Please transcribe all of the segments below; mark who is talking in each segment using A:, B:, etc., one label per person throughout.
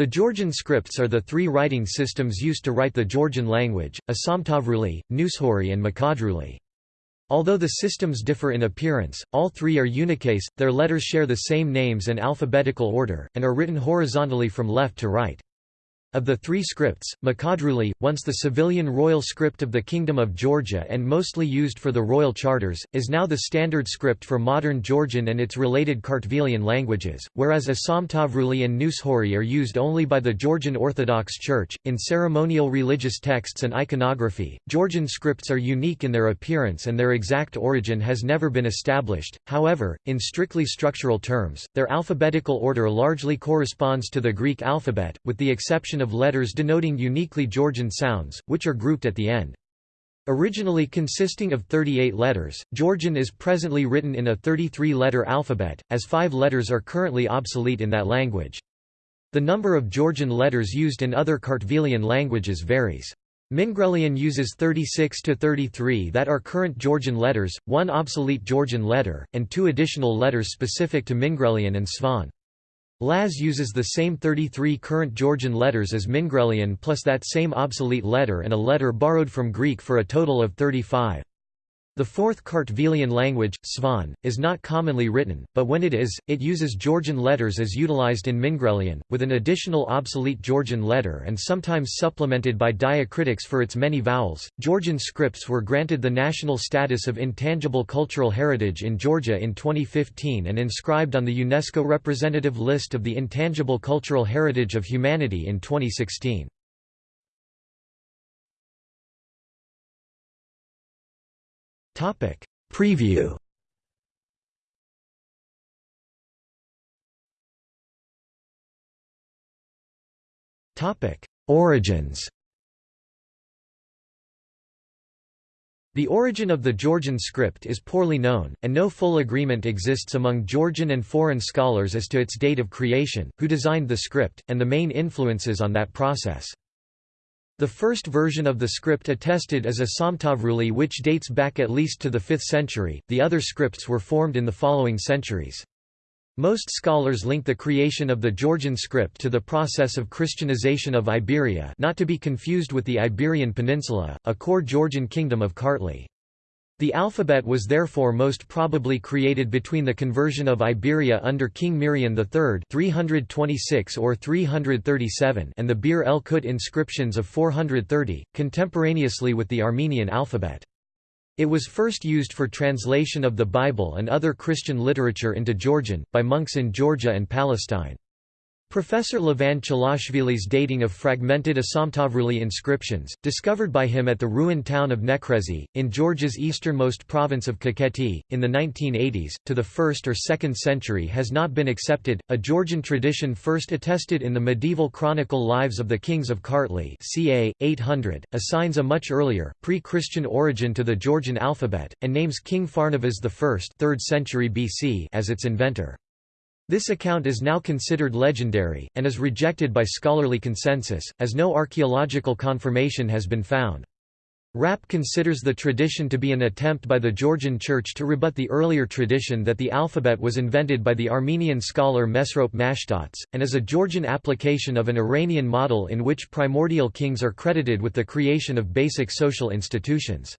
A: The Georgian scripts are the three writing systems used to write the Georgian language, Asamtavruli, Nuskhori and Mkhedruli. Although the systems differ in appearance, all three are unicase, their letters share the same names and alphabetical order, and are written horizontally from left to right. Of the three scripts, Mkhedruli, once the civilian royal script of the Kingdom of Georgia and mostly used for the royal charters, is now the standard script for modern Georgian and its related Kartvelian languages, whereas Asamtavruli and Nuskhori are used only by the Georgian Orthodox Church. In ceremonial religious texts and iconography, Georgian scripts are unique in their appearance and their exact origin has never been established, however, in strictly structural terms, their alphabetical order largely corresponds to the Greek alphabet, with the exception of letters denoting uniquely Georgian sounds, which are grouped at the end. Originally consisting of 38 letters, Georgian is presently written in a 33-letter alphabet, as five letters are currently obsolete in that language. The number of Georgian letters used in other Kartvelian languages varies. Mingrelian uses 36 to 33 that are current Georgian letters, one obsolete Georgian letter, and two additional letters specific to Mingrelian and Svan. Laz uses the same 33 current Georgian letters as Mingrelian plus that same obsolete letter and a letter borrowed from Greek for a total of 35. The fourth Kartvelian language, Svan, is not commonly written, but when it is, it uses Georgian letters as utilized in Mingrelian, with an additional obsolete Georgian letter and sometimes supplemented by diacritics for its many vowels. Georgian scripts were granted the national status of intangible cultural heritage in Georgia in 2015 and inscribed on the UNESCO representative list of the intangible cultural heritage of humanity in 2016.
B: Topic. Preview.
A: Topic. Origins. The origin of the Georgian script is poorly known, and no full agreement exists among Georgian and foreign scholars as to its date of creation, who designed the script, and the main influences on that process. The first version of the script attested is Asamtavruli which dates back at least to the 5th century, the other scripts were formed in the following centuries. Most scholars link the creation of the Georgian script to the process of Christianization of Iberia not to be confused with the Iberian Peninsula, a core Georgian kingdom of Kartli. The alphabet was therefore most probably created between the conversion of Iberia under King Mirian III 326 or 337 and the Bir el Kut inscriptions of 430, contemporaneously with the Armenian alphabet. It was first used for translation of the Bible and other Christian literature into Georgian, by monks in Georgia and Palestine. Professor Levan Chilashvili's dating of fragmented Asamtavruli inscriptions, discovered by him at the ruined town of Nekrezi, in Georgia's easternmost province of Kakheti, in the 1980s, to the 1st or 2nd century has not been accepted. A Georgian tradition first attested in the medieval chronicle Lives of the Kings of Kartli, ca. 800, assigns a much earlier, pre-Christian origin to the Georgian alphabet, and names King Pharnavaz I 3rd century BC as its inventor. This account is now considered legendary, and is rejected by scholarly consensus, as no archaeological confirmation has been found. Rapp considers the tradition to be an attempt by the Georgian Church to rebut the earlier tradition that the alphabet was invented by the Armenian scholar Mesrop Mashtots, and is a Georgian application of an Iranian model in which primordial kings are credited with the creation of basic social institutions.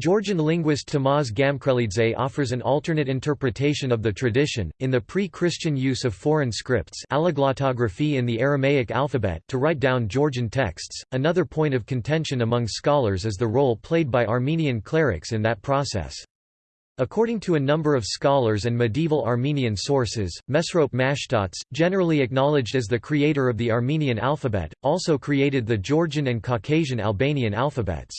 A: Georgian linguist Tamaz Gamkrelidze offers an alternate interpretation of the tradition, in the pre-Christian use of foreign scripts in the Aramaic alphabet to write down Georgian texts. Another point of contention among scholars is the role played by Armenian clerics in that process. According to a number of scholars and medieval Armenian sources, Mesrop Mashtots, generally acknowledged as the creator of the Armenian alphabet, also created the Georgian and Caucasian Albanian alphabets.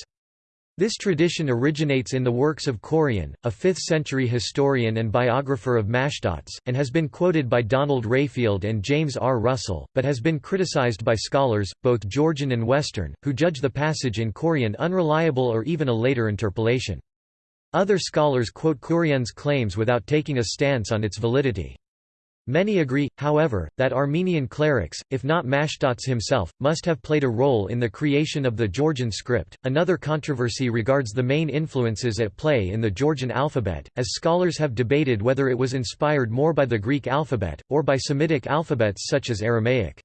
A: This tradition originates in the works of Koryun, a 5th-century historian and biographer of Mashtots, and has been quoted by Donald Rayfield and James R. Russell, but has been criticized by scholars, both Georgian and Western, who judge the passage in Koryun unreliable or even a later interpolation. Other scholars quote Koryun's claims without taking a stance on its validity. Many agree, however, that Armenian clerics, if not Mashtots himself, must have played a role in the creation of the Georgian script. Another controversy regards the main influences at play in the Georgian alphabet, as scholars have debated whether it was inspired more by the Greek alphabet, or by Semitic alphabets such as Aramaic.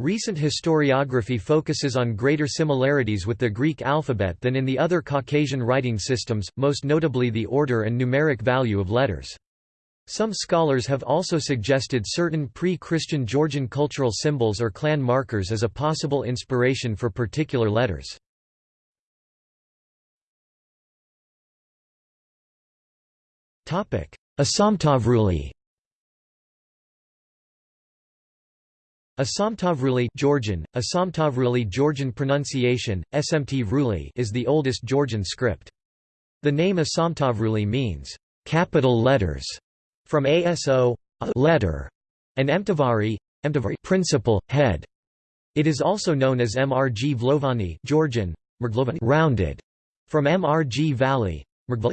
A: Recent historiography focuses on greater similarities with the Greek alphabet than in the other Caucasian writing systems, most notably the order and numeric value of letters. Some scholars have also suggested certain pre-Christian Georgian cultural symbols or clan markers as a possible inspiration for particular letters. Asamtavruli Asamtavruli Georgian, Asamtavruli Georgian pronunciation, SMT is the oldest Georgian script. The name Asamtavruli means, capital letters, from ASO a letter, and Emtavari, Emtavari principal, head. It is also known as Mrg Vlovani Georgian, rounded, from Mrg Valley,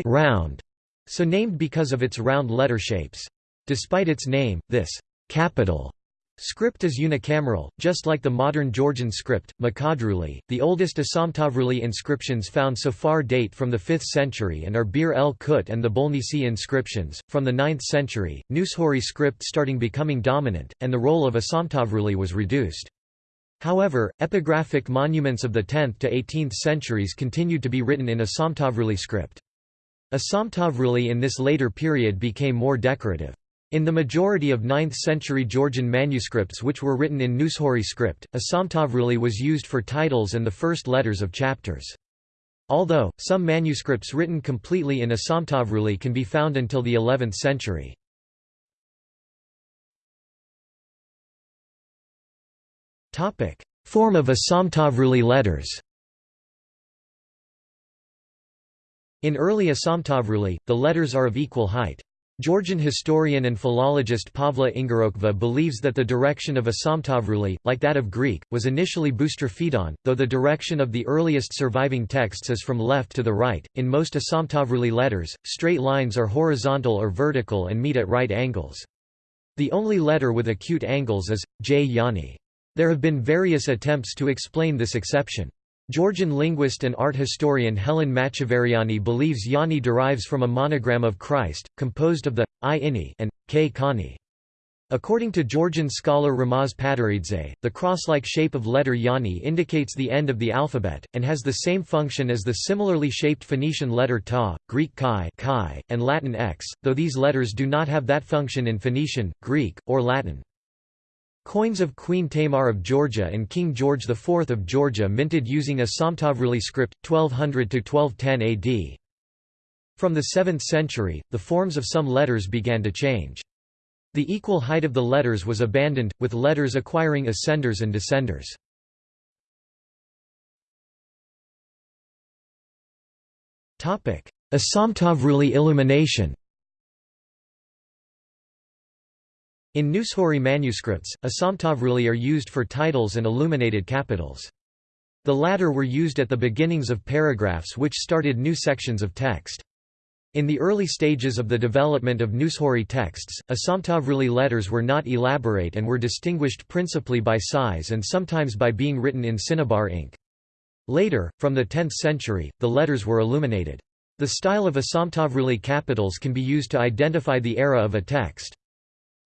A: round, so named because of its round letter shapes. Despite its name, this capital Script is unicameral, just like the modern Georgian script, Mkhedruli. The oldest Asamtavruli inscriptions found so far date from the 5th century and are Bir el Kut and the Bolnisi inscriptions, from the 9th century. Nuskhori script starting becoming dominant, and the role of Asamtavruli was reduced. However, epigraphic monuments of the 10th to 18th centuries continued to be written in Asamtavruli script. Asamtavruli in this later period became more decorative. In the majority of 9th-century Georgian manuscripts which were written in Nuskhori script, Asamtavruli was used for titles and the first letters of chapters. Although, some manuscripts written completely in Asamtavruli can be found until the 11th century. Form of Asamtavruli letters In early Asamtavruli, the letters are of equal height. Georgian historian and philologist Pavle Ingorokva believes that the direction of Asamtavruli, like that of Greek, was initially boustrophedon, though the direction of the earliest surviving texts is from left to the right. In most Asamtavruli letters, straight lines are horizontal or vertical and meet at right angles. The only letter with acute angles is J Yani. There have been various attempts to explain this exception. Georgian linguist and art historian Elene Machavariani believes Yani derives from a monogram of Christ, composed of the I ini and k kani. According to Georgian scholar Ramaz Pataridze, the cross-like shape of letter Yani indicates the end of the alphabet, and has the same function as the similarly shaped Phoenician letter Ta, Greek chi, chi and Latin x, though these letters do not have that function in Phoenician, Greek, or Latin. Coins of Queen Tamar of Georgia and King George IV of Georgia minted using Asamtavruli script, 1200–1210 AD. From the 7th century, the forms of some letters began to change. The equal height of the letters was abandoned, with letters acquiring ascenders and descenders. Asamtavruli illumination In Nuskhori manuscripts, asamtavruli are used for titles and illuminated capitals. The latter were used at the beginnings of paragraphs which started new sections of text. In the early stages of the development of Nuskhori texts, asamtavruli letters were not elaborate and were distinguished principally by size and sometimes by being written in cinnabar ink. Later, from the 10th century, the letters were illuminated. The style of asamtavruli capitals can be used to identify the era of a text.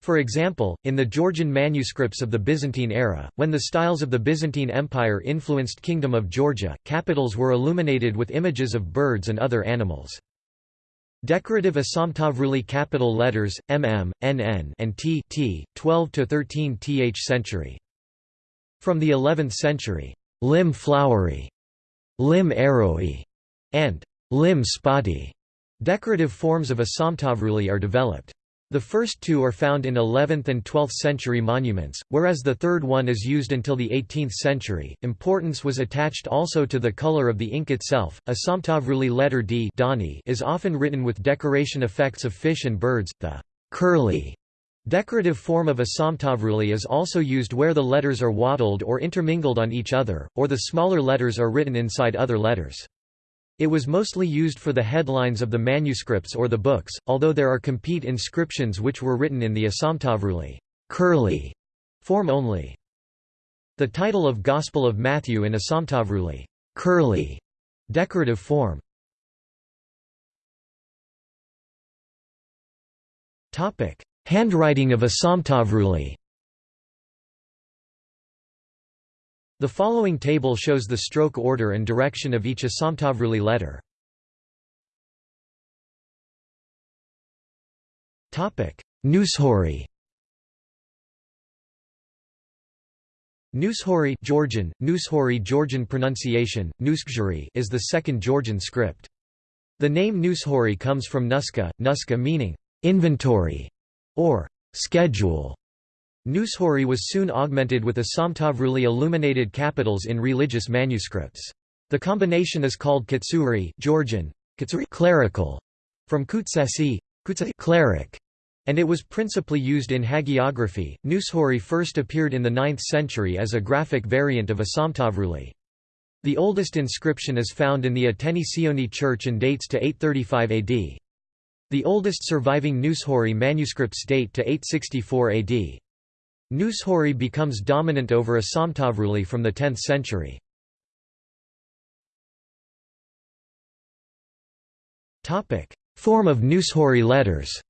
A: For example, in the Georgian manuscripts of the Byzantine era, when the styles of the Byzantine Empire influenced Kingdom of Georgia, capitals were illuminated with images of birds and other animals. Decorative Asamtavruli capital letters, mm, nn and t, t 12 to 13 th century. From the 11th century, lim flowery, lim arrowy, and lim spotty decorative forms of Asamtavruli are developed. The first two are found in 11th and 12th century monuments, whereas the third one is used until the 18th century. Importance was attached also to the color of the ink itself. Asamtavruli letter D is often written with decoration effects of fish and birds. The curly decorative form of Asamtavruli is also used where the letters are wattled or intermingled on each other, or the smaller letters are written inside other letters. It was mostly used for the headlines of the manuscripts or the books, although there are complete inscriptions which were written in the Asamtavruli curly form only. The title of Gospel of Matthew in Asamtavruli curly decorative form. Topic: Handwriting of Asamtavruli The following table shows the stroke order and direction of each Asamtavruli letter.
B: Nuskhori
A: Nuskhori Georgian, Nuskhori Georgian pronunciation, Nuskjuri is the second Georgian script. The name Nuskhori comes from Nuska, Nuska meaning
B: inventory or schedule.
A: Nuskhori was soon augmented with Asamtavruli illuminated capitals in religious manuscripts. The combination is called Katsuri Georgian, Katsuri clerical, from kutsesi, cleric, and it was principally used in hagiography. Nuskhori first appeared in the 9th century as a graphic variant of Asamtavruli. The oldest inscription is found in the Ateni Sioni church and dates to 835 AD. The oldest surviving Nuskhori manuscripts date to 864 AD. Nuskhori becomes dominant over Asamtavruli from the 10th century. Form of Nuskhori letters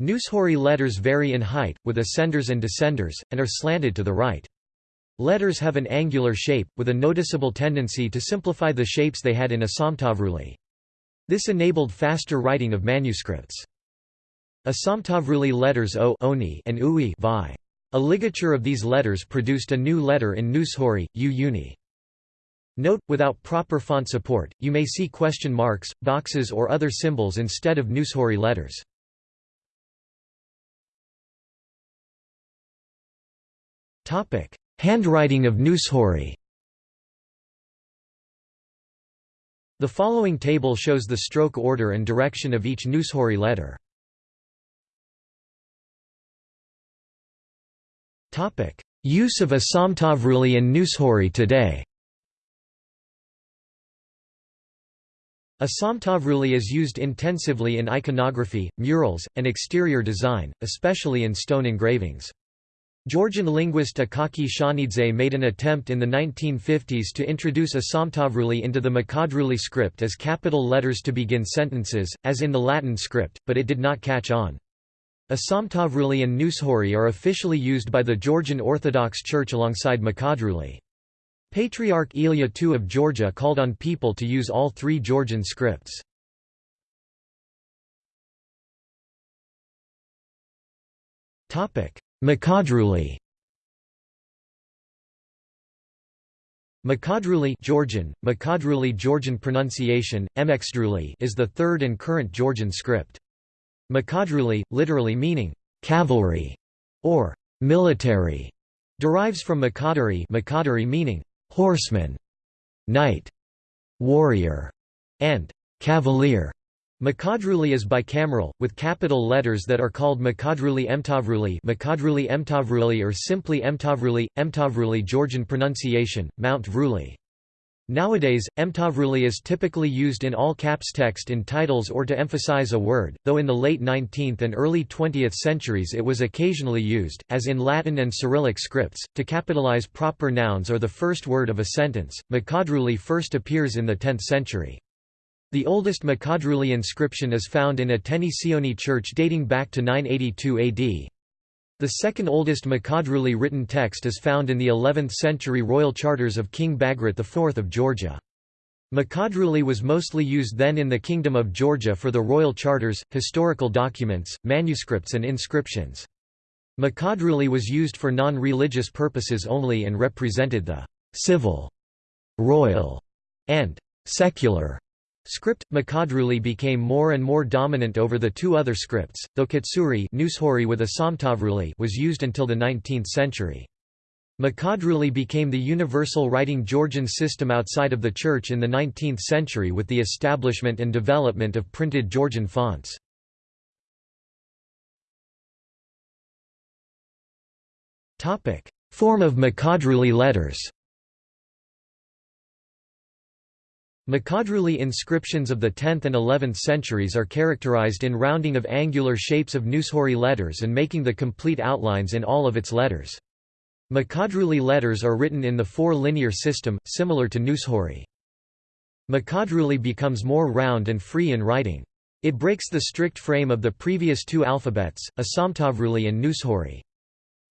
A: Nuskhori letters vary in height, with ascenders and descenders, and are slanted to the right. Letters have an angular shape, with a noticeable tendency to simplify the shapes they had in Asamtavruli. This enabled faster writing of manuscripts. Asamtavruli letters O oni and Ui vi. A ligature of these letters produced a new letter in Nuskhori, U uni. Note, without proper font support, you may see question marks, boxes or other symbols instead of Nuskhori letters. Handwriting of Nuskhori The following table shows the stroke order and direction of each Nuskhori letter. Use of Asamtavruli and Nuskhori today Asamtavruli is used intensively in iconography, murals, and exterior design, especially in stone engravings. Georgian linguist Akaki Shanidze made an attempt in the 1950s to introduce Asamtavruli into the Mkhedruli script as capital letters to begin sentences, as in the Latin script, but it did not catch on. Asamtavruli and Nuskhori are officially used by the Georgian Orthodox Church alongside Mkhedruli. Patriarch Ilya II of Georgia called on people to use all three Georgian scripts. Mkhedruli Mkhedruli Georgian, Mkhedruli Georgian pronunciation, Mxdruli is the third and current Georgian script. Mkhedruli, literally meaning, cavalry, or military, derives from Makadari Makadari meaning, horseman, knight, warrior, and cavalier. Mkhedruli is bicameral, with capital letters that are called Mkhedruli Emtavruli Mkhedruli Emtavruli or simply Emtavruli, Emtavruli Georgian pronunciation, Mount Vruli. Nowadays, mtavruli is typically used in all caps text in titles or to emphasize a word, though in the late 19th and early 20th centuries it was occasionally used, as in Latin and Cyrillic scripts, to capitalize proper nouns or the first word of a sentence. Mkhedruli first appears in the 10th century. The oldest Mkhedruli inscription is found in a Sioni church dating back to 982 AD. The second oldest Mkhedruli written text is found in the 11th century royal charters of King Bagrat IV of Georgia. Mkhedruli was mostly used then in the Kingdom of Georgia for the royal charters, historical documents, manuscripts and inscriptions. Mkhedruli was used for non-religious purposes only and represented the «civil», «royal» and «secular» Script Mkhedruli became more and more dominant over the two other scripts, though Katsuri with Asamtavruli was used until the 19th century. Mkhedruli became the universal writing Georgian system outside of the Church in the 19th century with the establishment and development of printed Georgian fonts. Form of Mkhedruli letters Mkhedruli inscriptions of the 10th and 11th centuries are characterized in rounding of angular shapes of Nuskhori letters and making the complete outlines in all of its letters. Mkhedruli letters are written in the four-linear system, similar to Nuskhori. Mkhedruli becomes more round and free in writing. It breaks the strict frame of the previous two alphabets, Asamtavruli and Nuskhori.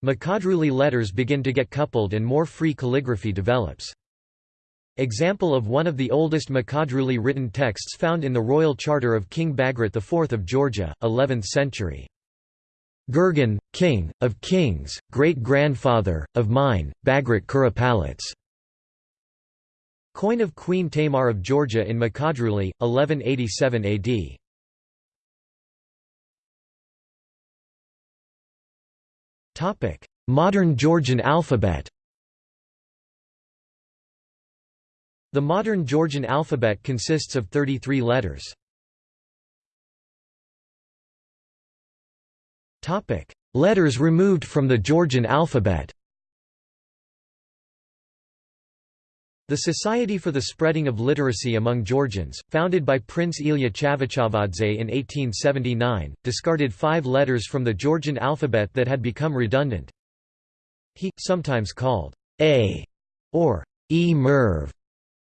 A: Mkhedruli letters begin to get coupled and more free calligraphy develops. Example of one of the oldest Mkhedruli written texts found in the royal charter of King Bagrat IV of Georgia, 11th century. Gurgen, king, of kings, great-grandfather, of mine, Bagrat Kurapalats. Coin of Queen Tamar of Georgia in Mkhedruli, 1187 AD. Modern Georgian alphabet The modern Georgian alphabet consists of 33 letters. Letters removed from the Georgian alphabet The Society for the Spreading of Literacy Among Georgians, founded by Prince Ilya Chavchavadze in 1879, discarded five letters from the Georgian alphabet that had become redundant. He, sometimes called A or E Merv,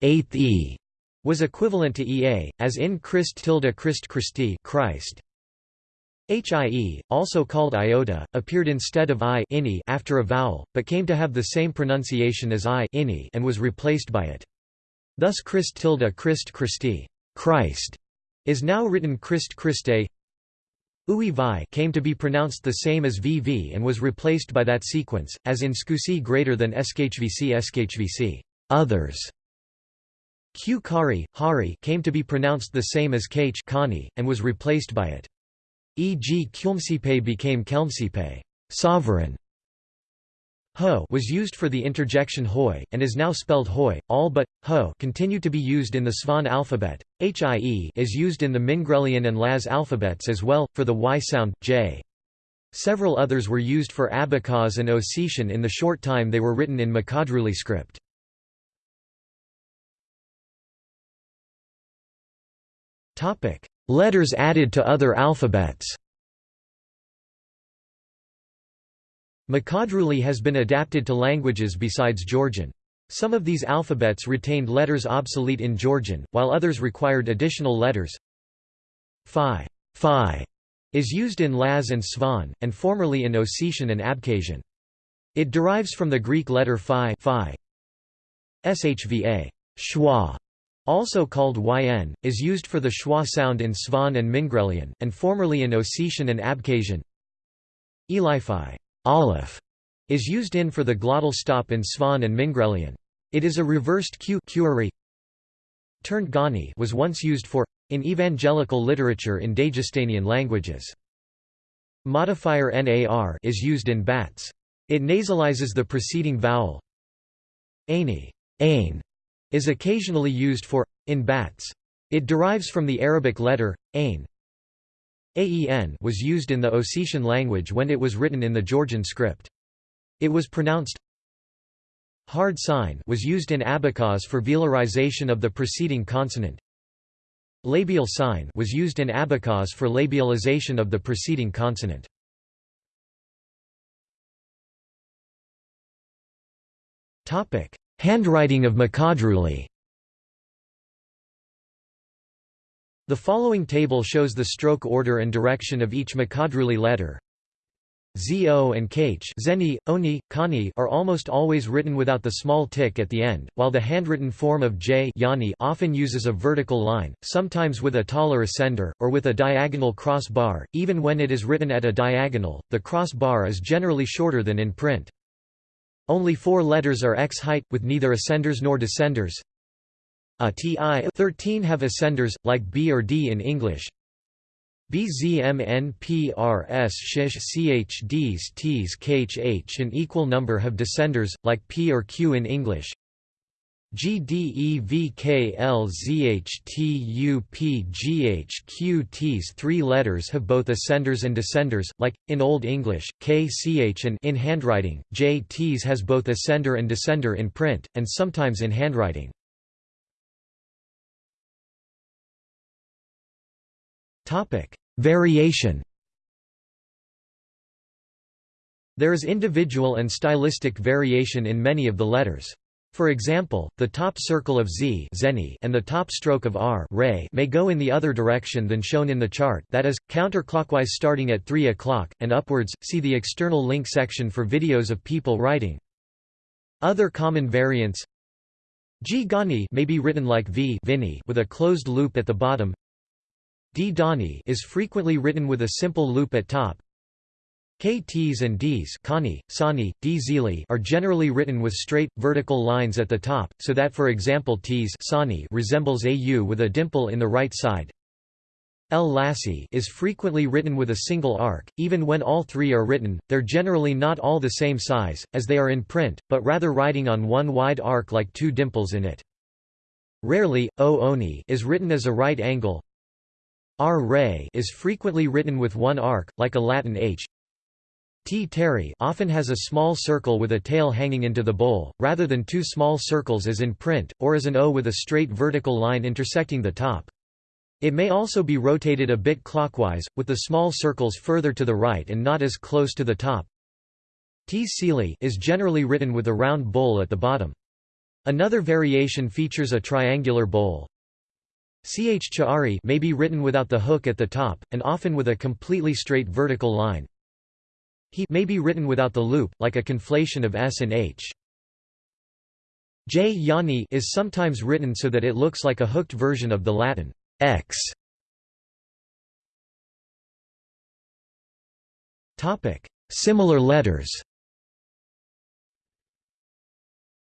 A: eighth E, was equivalent to EA, as in Christ tilde Christ Christi Christ. HIE, also called iota, appeared instead of I after a vowel, but came to have the same pronunciation as I and was replaced by it. Thus Christ tilde Christ Christi Christ is now written Christ Christe. Ui vi came to be pronounced the same as VV and was replaced by that sequence, as in scusi greater than SKHVC SKHVC others. Q kari, hari came to be pronounced the same as kh kani, and was replaced by it. E.g. Kyumsipe became Kelmsipe sovereign". Ho was used for the interjection hoi, and is now spelled hoi. All but ho continue to be used in the Svan alphabet. Hie is used in the Mingrelian and Laz alphabets as well, for the y sound, j. Several others were used for Abkhaz and Ossetian in the short time they were written in Mkhedruli script. Letters added to other alphabets Mkhedruli has been adapted to languages besides Georgian. Some of these alphabets retained letters obsolete in Georgian, while others required additional letters. Phi, phi is used in Laz and Svan, and formerly in Ossetian and Abkhazian. It derives from the Greek letter phi, phi. Shva also called yn, is used for the schwa sound in Svan and Mingrelian, and formerly in Ossetian and Abkhazian. Eliphi aleph, is used in for the glottal stop in Svan and Mingrelian. It is a reversed q Turned gani was once used for in evangelical literature in Dagestanian languages. Modifier nar is used in bats. It nasalizes the preceding vowel. Aini ain, is occasionally used for in bats. It derives from the Arabic letter ain. Aen was used in the Ossetian language when it was written in the Georgian script. It was pronounced hard sign was used in Abkhaz for velarization of the preceding consonant. Labial sign was used in Abkhaz for labialization of the preceding consonant. Topic: Handwriting of Mkhedruli The following table shows the stroke order and direction of each Mkhedruli letter. Zo and Kh zeni, oni, kani are almost always written without the small tick at the end, while the handwritten form of J yani often uses a vertical line, sometimes with a taller ascender, or with a diagonal cross bar. Even when it is written at a diagonal, the cross bar is generally shorter than in print. Only four letters are x height, with neither ascenders nor descenders. A ti 13 have ascenders, like b or d in English. BZMNPRS shish CHDs Ts an equal number have descenders, like P or Q in English. GDEVKLZHTUPGHQT's three letters have both ascenders and descenders, like, in Old English, K ch and in handwriting, J T's has both ascender and descender in print, and sometimes in handwriting. Variation There is individual and stylistic variation in many of the letters. For example, the top circle of Z and the top stroke of R may go in the other direction than shown in the chart that is, counterclockwise starting at 3 o'clock, and upwards. See the external link section for videos of people writing. Other common variants G Gani may be written like V Vini with a closed loop at the bottom. D Dani is frequently written with a simple loop at top. KTs and Ds Kani, Sani, D are generally written with straight, vertical lines at the top, so that for example Ts Sani resembles a U with a dimple in the right side. L Lassi is frequently written with a single arc, even when all three are written, they're generally not all the same size, as they are in print, but rather writing on one wide arc like two dimples in it. Rarely, O Oni is written as a right angle. R Ray is frequently written with one arc, like a Latin H. T. Terry often has a small circle with a tail hanging into the bowl, rather than two small circles as in print, or as an O with a straight vertical line intersecting the top. It may also be rotated a bit clockwise, with the small circles further to the right and not as close to the top. T. Sealy is generally written with a round bowl at the bottom. Another variation features a triangular bowl. Ch Chari may be written without the hook at the top, and often with a completely straight vertical line. He may be written without the loop, like a conflation of S and H. J Yani is sometimes written so that it looks like a hooked version of the Latin X.
B: Topic: Similar letters.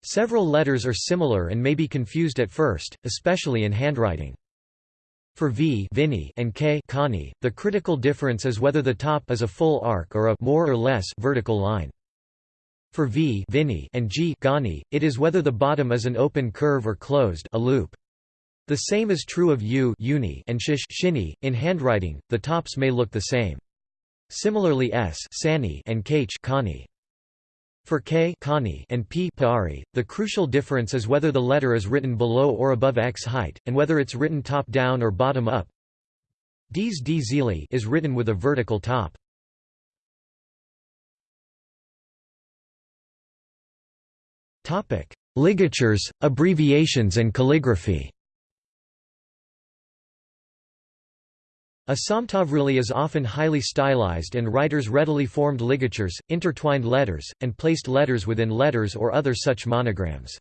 A: Several letters are similar and may be confused at first, especially in handwriting. For V Vini and K Kani, the critical difference is whether the top is a full arc or a more or less vertical line. For V Vini and G Gani, it is whether the bottom is an open curve or closed a loop. The same is true of U uni and shish shini. In handwriting, the tops may look the same. Similarly S sani and kh kani. For K Kani, and P Pari, the crucial difference is whether the letter is written below or above x height, and whether it's written top down or bottom up. D's D zili is written with a vertical top. Topic: Ligatures, abbreviations and calligraphy A is often highly stylized and writers readily formed ligatures, intertwined letters, and placed letters within letters or other such monograms.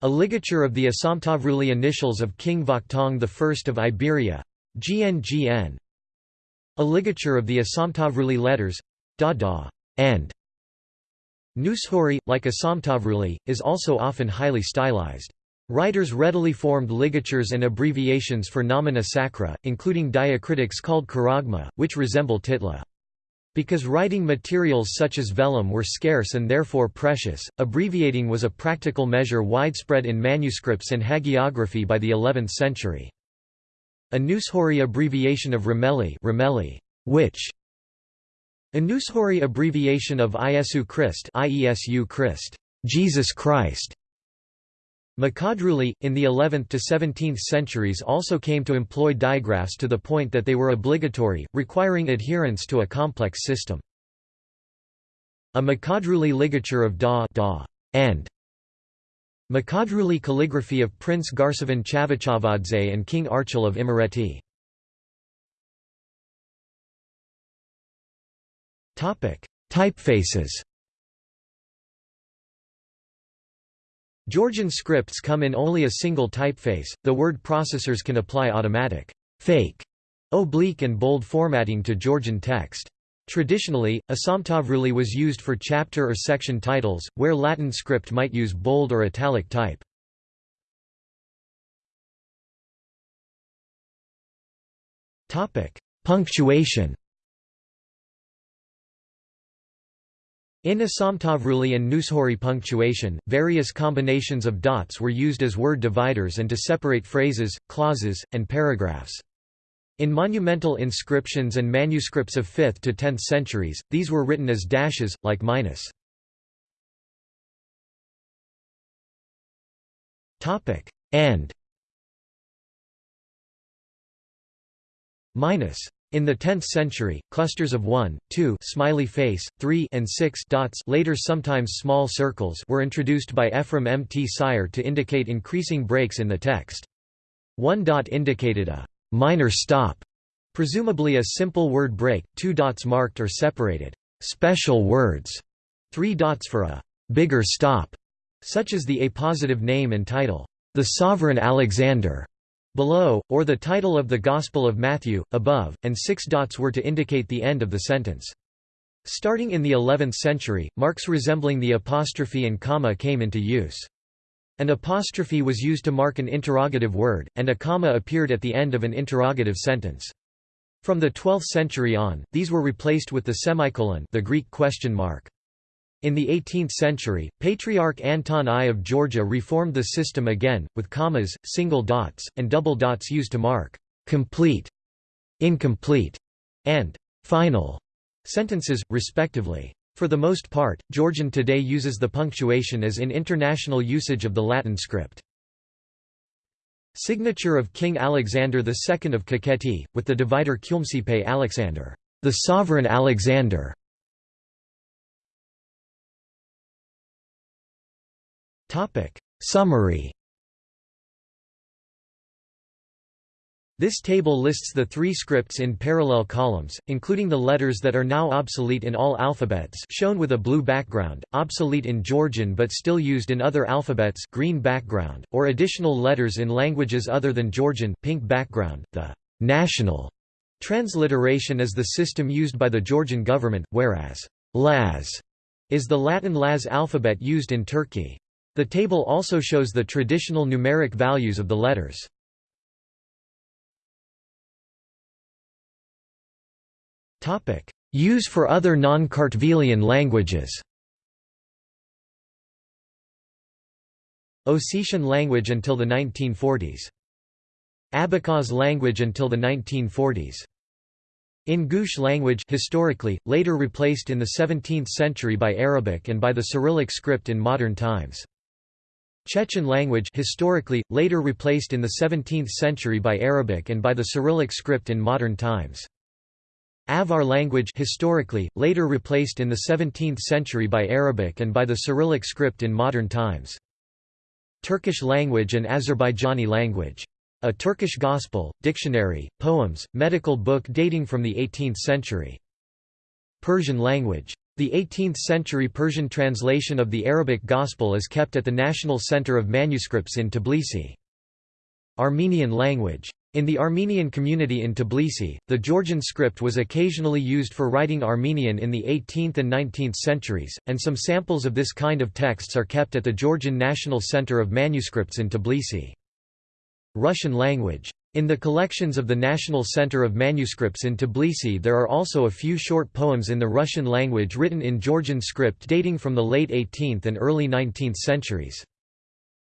A: A ligature of the Asamtavruli initials of King Vakhtang I of Iberia GNGN. A ligature of the Asamtavruli letters da da and Nuskhori, like Asamtavruli, is also often highly stylized. Writers readily formed ligatures and abbreviations for nomina sacra, including diacritics called charagma, which resemble titla. Because writing materials such as vellum were scarce and therefore precious, abbreviating was a practical measure widespread in manuscripts and hagiography by the 11th century. A Nuskhori abbreviation of Rameli, Rameli which a Nuskhori abbreviation of Iesu Christ, Iesu Christ, Jesus Christ, Mkhedruli, in the 11th to 17th centuries also came to employ digraphs to the point that they were obligatory, requiring adherence to a complex system. A Mkhedruli ligature of Da, da and Mkhedruli calligraphy of Prince Garsevan Chavchavadze and King Archil of Imereti. Typefaces Georgian scripts come in only a single typeface, The word processors can apply automatic fake, oblique and bold formatting to Georgian text. Traditionally, Asamtavruli was used for chapter or section titles, where Latin script might use bold or italic type. Punctuation In Asamtavruli and Nuskhori punctuation, various combinations of dots were used as word dividers and to separate phrases, clauses, and paragraphs. In monumental inscriptions and manuscripts of 5th to 10th centuries, these were written as dashes, like minus. and minus In the 10th century, clusters of 1, 2 smiley face, 3 and 6 dots later sometimes small circles were introduced by Ephraim Mtsire to indicate increasing breaks in the text. One dot indicated a minor stop, presumably a simple word break, two dots marked or separated special words, three dots for a bigger stop, such as the appositive name and title, the Sovereign Alexander below, or the title of the Gospel of Matthew, above, and six dots were to indicate the end of the sentence. Starting in the 11th century, marks resembling the apostrophe and comma came into use. An apostrophe was used to mark an interrogative word, and a comma appeared at the end of an interrogative sentence. From the 12th century on, these were replaced with the semicolon the Greek question mark. In the 18th century, Patriarch Anton I of Georgia reformed the system again, with commas, single dots, and double dots used to mark «complete», «incomplete» and «final» sentences, respectively. For the most part, Georgian today uses the punctuation as in international usage of the Latin script. Signature of King Alexander II of Kakheti, with the divider Kyumsipe Alexander, the sovereign Alexander. Topic Summary This table lists the three scripts in parallel columns, including the letters that are now obsolete in all alphabets shown with a blue background, obsolete in Georgian but still used in other alphabets green background, or additional letters in languages other than Georgian pink background. The national transliteration is the system used by the Georgian government, whereas Laz is the Latin Laz alphabet used in Turkey. The table also shows the traditional numeric values of the letters. Use for other non-Kartvelian languages Ossetian language until the 1940s. Abkhaz language until the 1940s. Ingush language historically, later replaced in the 17th century by Arabic and by the Cyrillic script in modern times. Chechen language historically, later replaced in the 17th century by Arabic and by the Cyrillic script in modern times. Avar language historically, later replaced in the 17th century by Arabic and by the Cyrillic script in modern times. Turkish language and Azerbaijani language. A Turkish Gospel, dictionary, poems, medical book dating from the 18th century. Persian language. The 18th-century Persian translation of the Arabic Gospel is kept at the National Center of Manuscripts in Tbilisi. Armenian language. In the Armenian community in Tbilisi, the Georgian script was occasionally used for writing Armenian in the 18th and 19th centuries, and some samples of this kind of texts are kept at the Georgian National Center of Manuscripts in Tbilisi. Russian language. In the collections of the National Center of Manuscripts in Tbilisi there are also a few short poems in the Russian language written in Georgian script dating from the late 18th and early 19th centuries.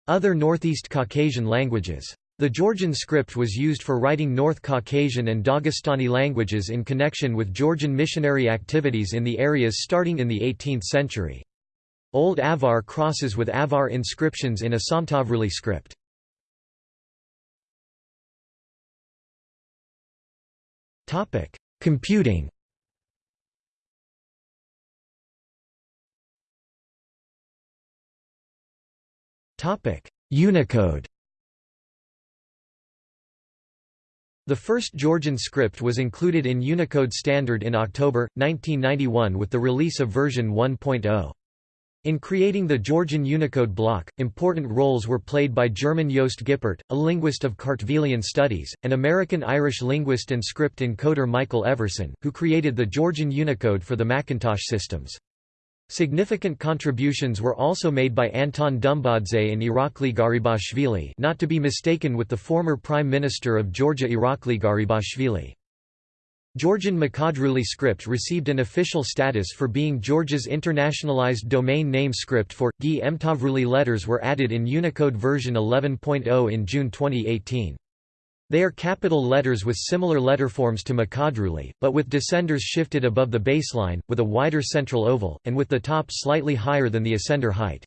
A: Other Northeast Caucasian languages. The Georgian script was used for writing North Caucasian and Dagestani languages in connection with Georgian missionary activities in the areas starting in the 18th century. Old Avar crosses with Avar inscriptions in a Samtavruli script. Topic: Computing. Topic: Unicode. The first Georgian script was included in Unicode Standard in October, 1991 with the release of version 1.0. In creating the Georgian Unicode block, important roles were played by German Jost Gippert, a linguist of Kartvelian studies, and American-Irish linguist and script encoder Michael Everson, who created the Georgian Unicode for the Macintosh systems. Significant contributions were also made by Anton Dumbadze and Irakli Garibashvili not to be mistaken with the former Prime Minister of Georgia Irakli Garibashvili. Georgian Mkhedruli script received an official status for being Georgia's internationalized domain name script for GI Emtavruli letters were added in Unicode version 11.0 in June 2018. They are capital letters with similar letterforms to Mkhedruli, but with descenders shifted above the baseline, with a wider central oval, and with the top slightly higher than the ascender height.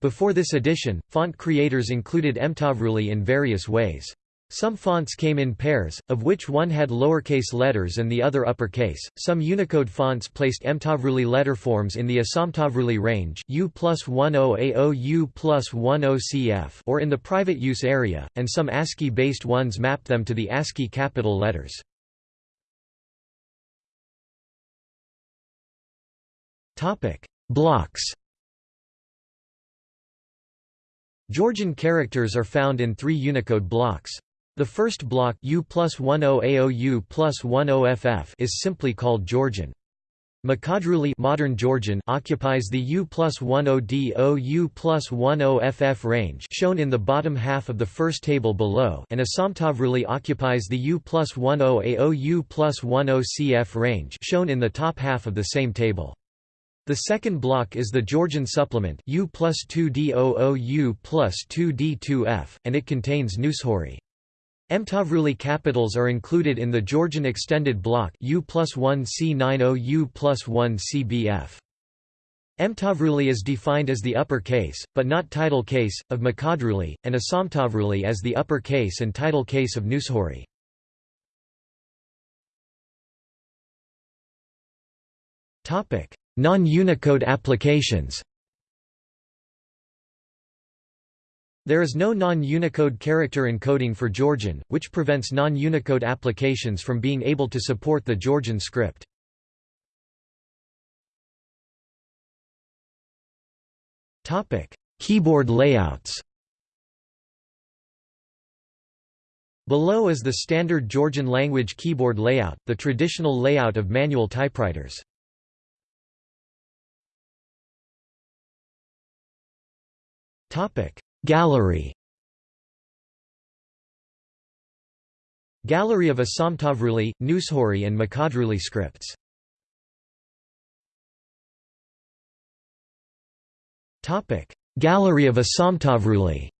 A: Before this addition, font creators included Emtavruli in various ways. Some fonts came in pairs, of which one had lowercase letters and the other uppercase. Some Unicode fonts placed Emtavruli letterforms in the Asamtavruli range U plus 10 AO U plus 10 CF or in the private use area, and some ASCII-based ones mapped them to the ASCII capital letters. Blocks Georgian characters are found in three Unicode blocks. The first block U plus 10 AOU plus 10 FF is simply called Georgian. Mkhedruli modern Georgian occupies the U plus 10 DO U plus 10 FF range shown in the bottom half of the first table below and Asamtavruli occupies the U plus 10 AO U plus 10 CF range shown in the top half of the same table. The second block is the Georgian supplement U plus 2 DOO U plus 2 D2F, and it contains Nuskhori. Emtavruli capitals are included in the Georgian extended block U plus 1 C90 U plus 1 CBF. Emtavruli is defined as the upper case, but not title case, of Mkhedruli, and Asamtavruli as the upper case and title case of Nuskhori. Non-Unicode applications There is no non-Unicode character encoding for Georgian, which prevents non-Unicode applications from being able to support the Georgian script. Keyboard layouts Below is the standard Georgian language keyboard layout, the traditional layout of manual typewriters. Topic: Gallery. Gallery of Asamtavruli, Nuskhori and Mkhedruli scripts. Gallery of Asamtavruli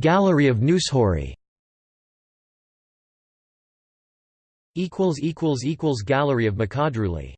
A: Gallery of Nuskhori Gallery of Mkhedruli